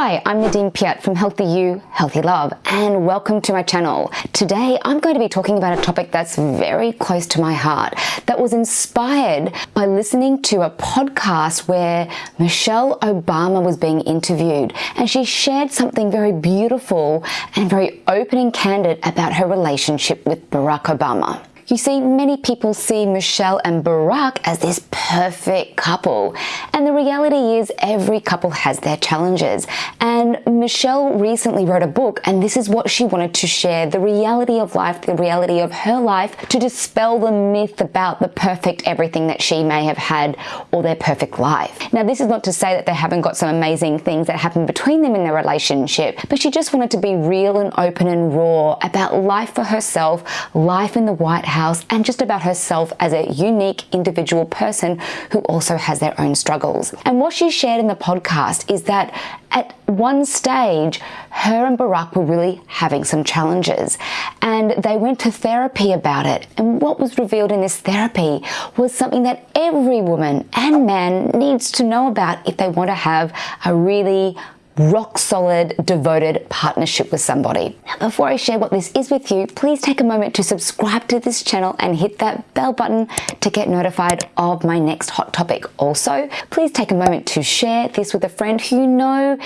Hi, I'm Nadine Piat from Healthy You, Healthy Love, and welcome to my channel. Today, I'm going to be talking about a topic that's very close to my heart, that was inspired by listening to a podcast where Michelle Obama was being interviewed, and she shared something very beautiful and very open and candid about her relationship with Barack Obama. You see, many people see Michelle and Barack as this perfect couple. And the reality is every couple has their challenges. And Michelle recently wrote a book and this is what she wanted to share, the reality of life, the reality of her life to dispel the myth about the perfect everything that she may have had or their perfect life. Now, this is not to say that they haven't got some amazing things that happened between them in their relationship, but she just wanted to be real and open and raw about life for herself, life in the White House house and just about herself as a unique individual person who also has their own struggles. And what she shared in the podcast is that at one stage, her and Barack were really having some challenges and they went to therapy about it. And what was revealed in this therapy was something that every woman and man needs to know about if they want to have a really rock solid, devoted partnership with somebody. Now, before I share what this is with you, please take a moment to subscribe to this channel and hit that bell button to get notified of my next hot topic. Also, please take a moment to share this with a friend who you know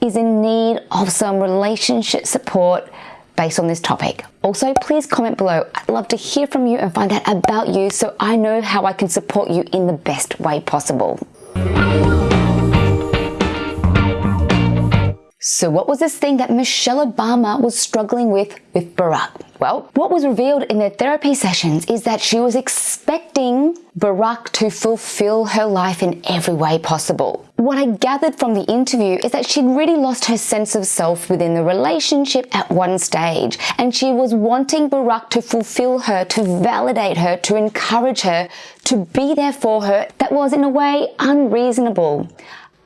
is in need of some relationship support based on this topic. Also, please comment below. I'd love to hear from you and find out about you so I know how I can support you in the best way possible. So what was this thing that Michelle Obama was struggling with with Barack? Well, what was revealed in their therapy sessions is that she was expecting Barack to fulfill her life in every way possible. What I gathered from the interview is that she'd really lost her sense of self within the relationship at one stage, and she was wanting Barack to fulfill her, to validate her, to encourage her, to be there for her that was in a way unreasonable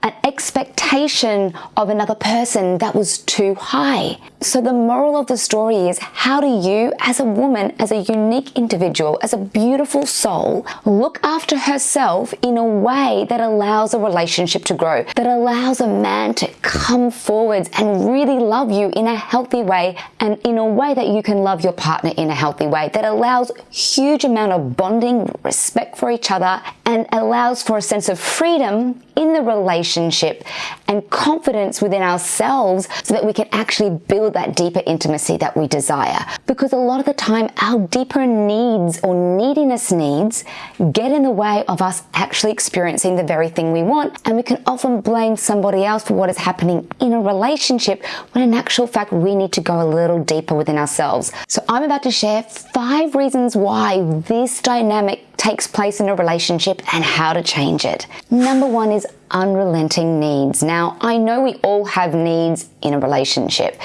an expectation of another person that was too high. So the moral of the story is how do you as a woman, as a unique individual, as a beautiful soul, look after herself in a way that allows a relationship to grow, that allows a man to come forwards and really love you in a healthy way and in a way that you can love your partner in a healthy way, that allows huge amount of bonding, respect for each other and allows for a sense of freedom in the relationship and confidence within ourselves so that we can actually build that deeper intimacy that we desire. Because a lot of the time, our deeper needs or neediness needs get in the way of us actually experiencing the very thing we want. And we can often blame somebody else for what is happening in a relationship when in actual fact, we need to go a little deeper within ourselves. So I'm about to share five reasons why this dynamic takes place in a relationship and how to change it. Number one is unrelenting needs. Now, I know we all have needs in a relationship,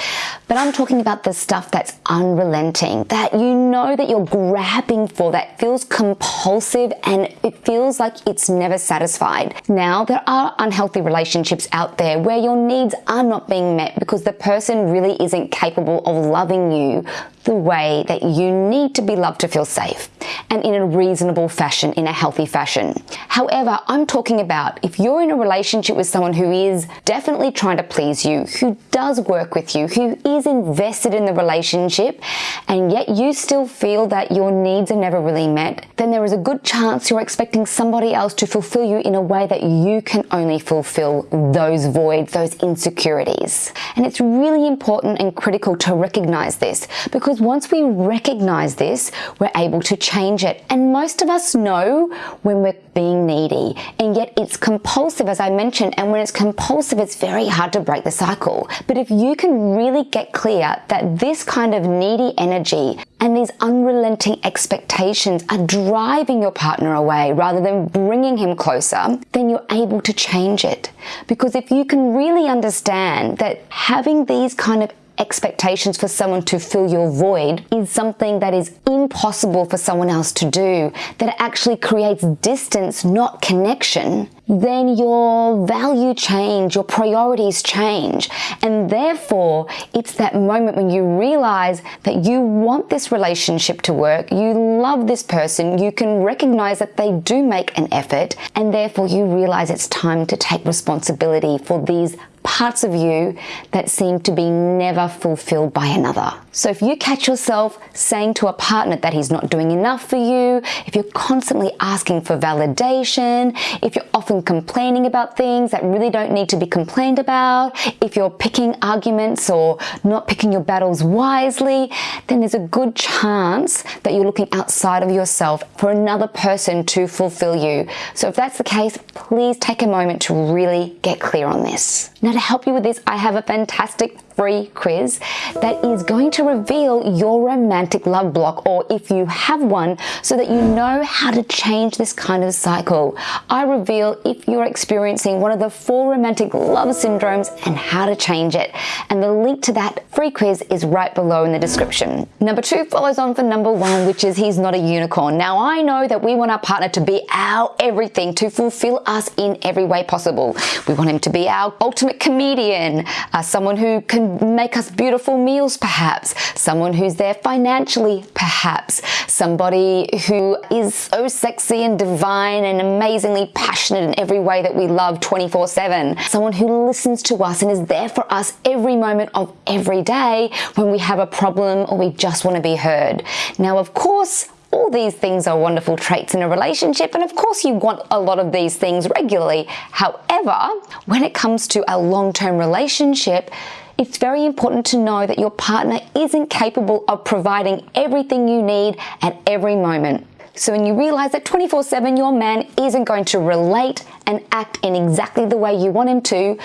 but I'm talking about the stuff that's unrelenting, that you know that you're grabbing for, that feels compulsive and it feels like it's never satisfied. Now, there are unhealthy relationships out there where your needs are not being met because the person really isn't capable of loving you the way that you need to be loved to feel safe and in a reasonable fashion, in a healthy fashion. However, I'm talking about if you're in a relationship with someone who is definitely trying to please you, who does work with you, who is invested in the relationship, and yet you still feel that your needs are never really met, then there is a good chance you're expecting somebody else to fulfill you in a way that you can only fulfill those voids, those insecurities. And it's really important and critical to recognize this because once we recognize this, we're able to change it. And most of us know when we're being needy, and yet it's compulsive, as I mentioned. And when it's compulsive, it's very hard to break the cycle. But if you can really get clear that this kind of needy energy and these unrelenting expectations are driving your partner away rather than bringing him closer, then you're able to change it. Because if you can really understand that having these kind of expectations for someone to fill your void is something that is impossible for someone else to do, that actually creates distance, not connection, then your value change, your priorities change. And therefore, it's that moment when you realize that you want this relationship to work, you love this person, you can recognize that they do make an effort, and therefore you realize it's time to take responsibility for these parts of you that seem to be never fulfilled by another. So if you catch yourself saying to a partner that he's not doing enough for you, if you're constantly asking for validation, if you're often complaining about things that really don't need to be complained about, if you're picking arguments or not picking your battles wisely, then there's a good chance that you're looking outside of yourself for another person to fulfill you. So if that's the case, please take a moment to really get clear on this. Now to help you with this, I have a fantastic free quiz that is going to reveal your romantic love block or if you have one so that you know how to change this kind of cycle. I reveal if you're experiencing one of the four romantic love syndromes and how to change it. And the link to that free quiz is right below in the description. Number two follows on for number one, which is he's not a unicorn. Now I know that we want our partner to be our everything, to fulfill us in every way possible. We want him to be our ultimate comedian, uh, someone who can make us beautiful meals perhaps, someone who's there financially perhaps, somebody who is so sexy and divine and amazingly passionate in every way that we love 24 7, someone who listens to us and is there for us every moment of every day when we have a problem or we just want to be heard. Now of course all these things are wonderful traits in a relationship, and of course, you want a lot of these things regularly. However, when it comes to a long term relationship, it's very important to know that your partner isn't capable of providing everything you need at every moment. So when you realize that 24 7 your man isn't going to relate and act in exactly the way you want him to,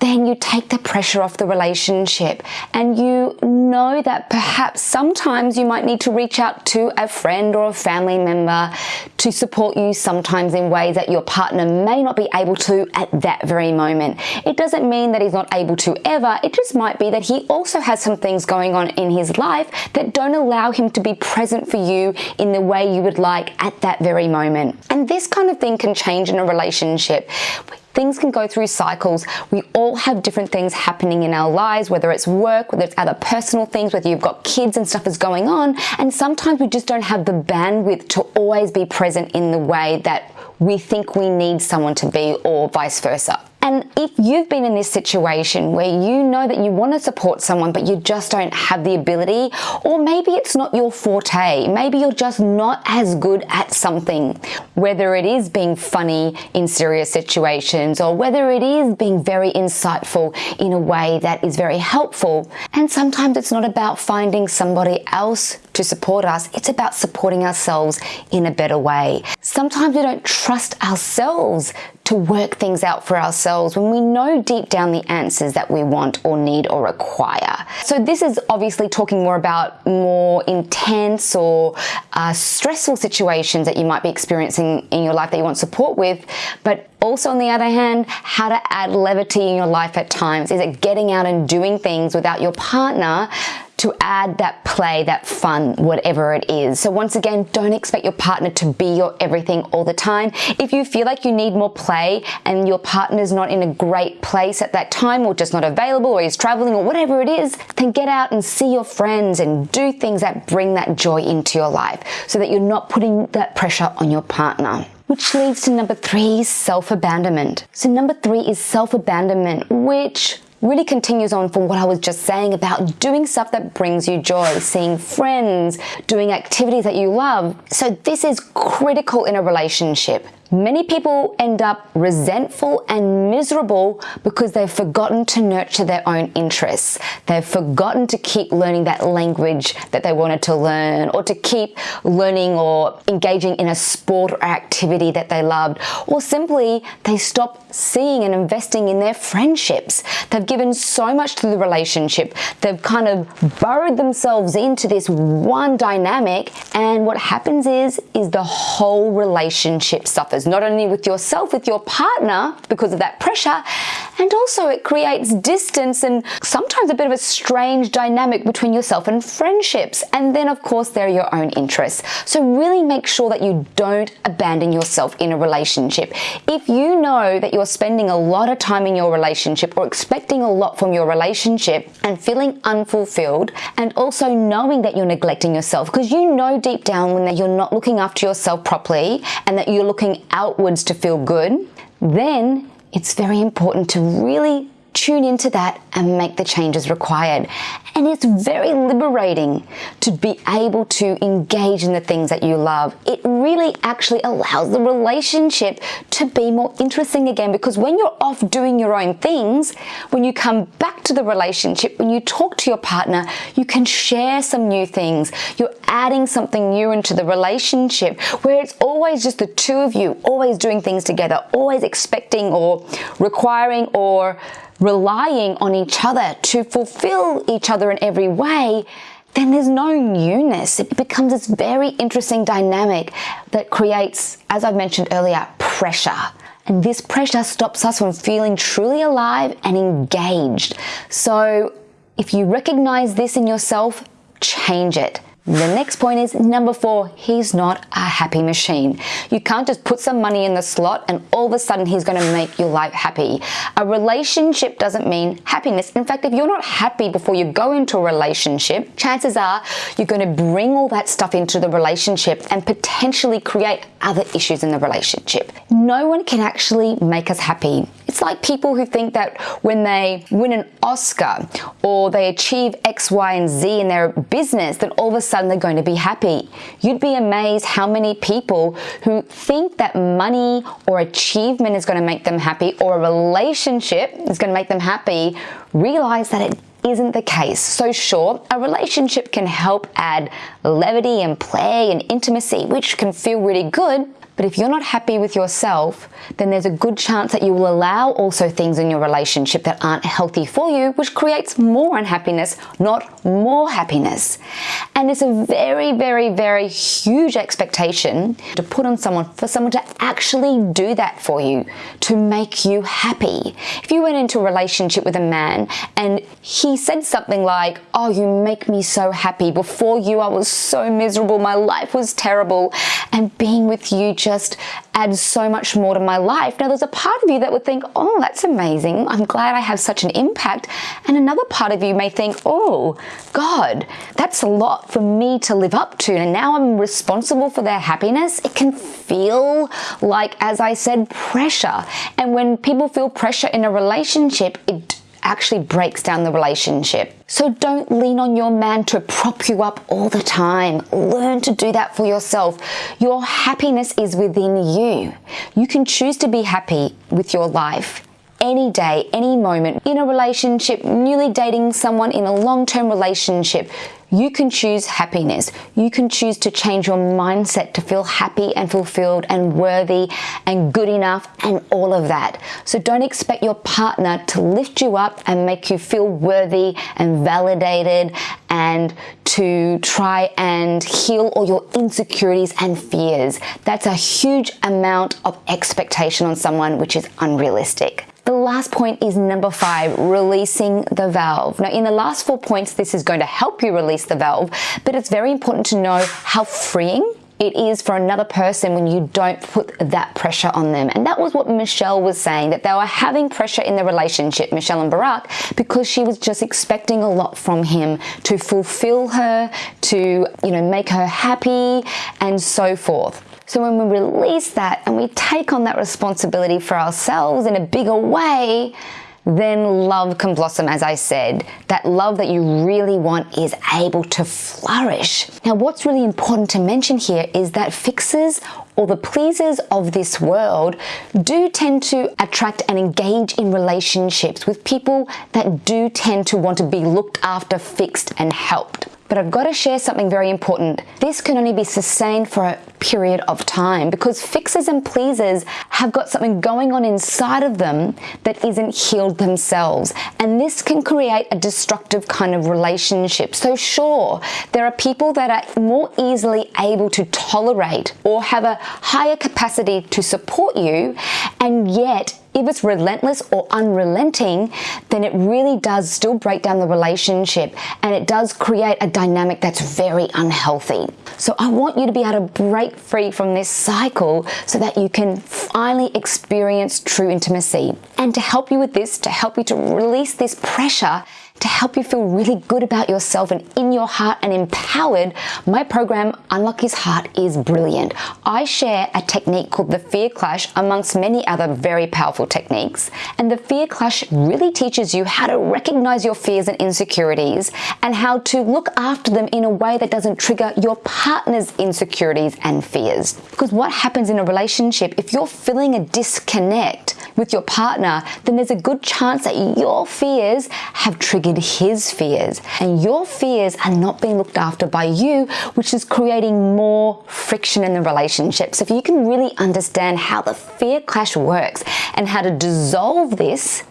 then you take the pressure off the relationship and you know that perhaps sometimes you might need to reach out to a friend or a family member to support you sometimes in ways that your partner may not be able to at that very moment. It doesn't mean that he's not able to ever, it just might be that he also has some things going on in his life that don't allow him to be present for you in the way you would like at that very moment. And this kind of thing can change in a relationship. Things can go through cycles. We all have different things happening in our lives, whether it's work, whether it's other personal things, whether you've got kids and stuff is going on. And sometimes we just don't have the bandwidth to always be present in the way that we think we need someone to be or vice versa. And if you've been in this situation where you know that you want to support someone, but you just don't have the ability, or maybe it's not your forte, maybe you're just not as good at something, whether it is being funny in serious situations, or whether it is being very insightful in a way that is very helpful. And sometimes it's not about finding somebody else to support us, it's about supporting ourselves in a better way. Sometimes we don't trust ourselves to work things out for ourselves when we know deep down the answers that we want or need or require. So this is obviously talking more about more intense or uh, stressful situations that you might be experiencing in your life that you want support with, but also, on the other hand, how to add levity in your life at times. Is it getting out and doing things without your partner to add that play, that fun, whatever it is. So once again, don't expect your partner to be your everything all the time. If you feel like you need more play and your partner's not in a great place at that time or just not available or he's traveling or whatever it is, then get out and see your friends and do things that bring that joy into your life so that you're not putting that pressure on your partner. Which leads to number three, self-abandonment. So number three is self-abandonment, which really continues on from what I was just saying about doing stuff that brings you joy, seeing friends, doing activities that you love. So this is critical in a relationship. Many people end up resentful and miserable because they've forgotten to nurture their own interests. They've forgotten to keep learning that language that they wanted to learn or to keep learning or engaging in a sport or activity that they loved. Or simply they stop seeing and investing in their friendships. They've given so much to the relationship. They've kind of burrowed themselves into this one dynamic and what happens is, is the whole relationship suffers not only with yourself, with your partner because of that pressure, and also it creates distance and sometimes a bit of a strange dynamic between yourself and friendships. And then, of course, there are your own interests. So, really make sure that you don't abandon yourself in a relationship. If you know that you're spending a lot of time in your relationship or expecting a lot from your relationship and feeling unfulfilled, and also knowing that you're neglecting yourself because you know deep down when you're not looking after yourself properly and that you're looking outwards to feel good, then it's very important to really tune into that and make the changes required. And it's very liberating to be able to engage in the things that you love. It really actually allows the relationship to be more interesting again because when you're off doing your own things, when you come back to the relationship, when you talk to your partner, you can share some new things. You're adding something new into the relationship where it's always just the two of you, always doing things together, always expecting or requiring or relying on each other to fulfill each other in every way, then there's no newness. It becomes this very interesting dynamic that creates, as I've mentioned earlier, pressure. And this pressure stops us from feeling truly alive and engaged. So if you recognize this in yourself, change it. The next point is number four, he's not a happy machine. You can't just put some money in the slot and all of a sudden he's going to make your life happy. A relationship doesn't mean happiness. In fact, if you're not happy before you go into a relationship, chances are you're going to bring all that stuff into the relationship and potentially create other issues in the relationship. No one can actually make us happy. It's like people who think that when they win an Oscar or they achieve X, Y, and Z in their business, then all of a sudden sudden they're going to be happy. You'd be amazed how many people who think that money or achievement is going to make them happy or a relationship is going to make them happy realize that it isn't the case. So sure, a relationship can help add levity and play and intimacy, which can feel really good, but if you're not happy with yourself, then there's a good chance that you will allow also things in your relationship that aren't healthy for you, which creates more unhappiness, not more happiness. And it's a very, very, very huge expectation to put on someone for someone to actually do that for you, to make you happy. If you went into a relationship with a man and he said something like, Oh, you make me so happy. Before you, I was so miserable. My life was terrible. And being with you just adds so much more to my life. Now, there's a part of you that would think, oh, that's amazing. I'm glad I have such an impact. And another part of you may think, oh, God, that's a lot for me to live up to. And now I'm responsible for their happiness. It can feel like, as I said, pressure. And when people feel pressure in a relationship, it actually breaks down the relationship. So don't lean on your man to prop you up all the time. Learn to do that for yourself. Your happiness is within you. You can choose to be happy with your life any day, any moment, in a relationship, newly dating someone in a long-term relationship, you can choose happiness. You can choose to change your mindset to feel happy and fulfilled and worthy and good enough and all of that. So don't expect your partner to lift you up and make you feel worthy and validated and to try and heal all your insecurities and fears. That's a huge amount of expectation on someone, which is unrealistic. The last point is number five, releasing the valve. Now in the last four points, this is going to help you release the valve, but it's very important to know how freeing it is for another person when you don't put that pressure on them. And that was what Michelle was saying, that they were having pressure in the relationship, Michelle and Barack, because she was just expecting a lot from him to fulfill her, to, you know, make her happy and so forth. So when we release that and we take on that responsibility for ourselves in a bigger way, then love can blossom, as I said. That love that you really want is able to flourish. Now, what's really important to mention here is that fixers or the pleasers of this world do tend to attract and engage in relationships with people that do tend to want to be looked after, fixed, and helped. But I've got to share something very important. This can only be sustained for a period of time because fixers and pleasers have got something going on inside of them that isn't healed themselves. And this can create a destructive kind of relationship. So sure, there are people that are more easily able to tolerate or have a higher capacity to support you and yet if it's relentless or unrelenting, then it really does still break down the relationship and it does create a dynamic that's very unhealthy. So I want you to be able to break free from this cycle so that you can finally experience true intimacy. And to help you with this, to help you to release this pressure, to help you feel really good about yourself and in your heart and empowered, my program, Unlock His Heart, is brilliant. I share a technique called the Fear Clash amongst many other very powerful techniques. And the Fear Clash really teaches you how to recognize your fears and insecurities and how to look after them in a way that doesn't trigger your partner's insecurities and fears. Because what happens in a relationship, if you're feeling a disconnect with your partner, then there's a good chance that your fears have triggered his fears. And your fears are not being looked after by you, which is creating more friction in the relationship. So if you can really understand how the fear clash works and how to dissolve this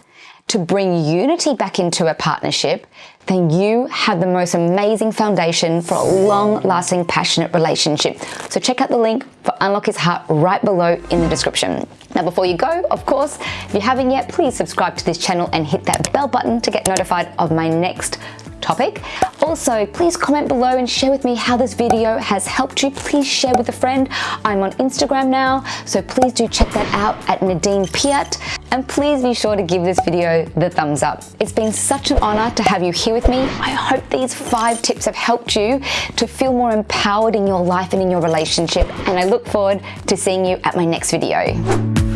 to bring unity back into a partnership, then you have the most amazing foundation for a long lasting, passionate relationship. So check out the link for Unlock His Heart right below in the description. Now, before you go, of course, if you haven't yet, please subscribe to this channel and hit that bell button to get notified of my next topic. Also, please comment below and share with me how this video has helped you. Please share with a friend. I'm on Instagram now, so please do check that out at Nadine Piat. And please be sure to give this video the thumbs up. It's been such an honor to have you here with me. I hope these five tips have helped you to feel more empowered in your life and in your relationship. And I look forward to seeing you at my next video.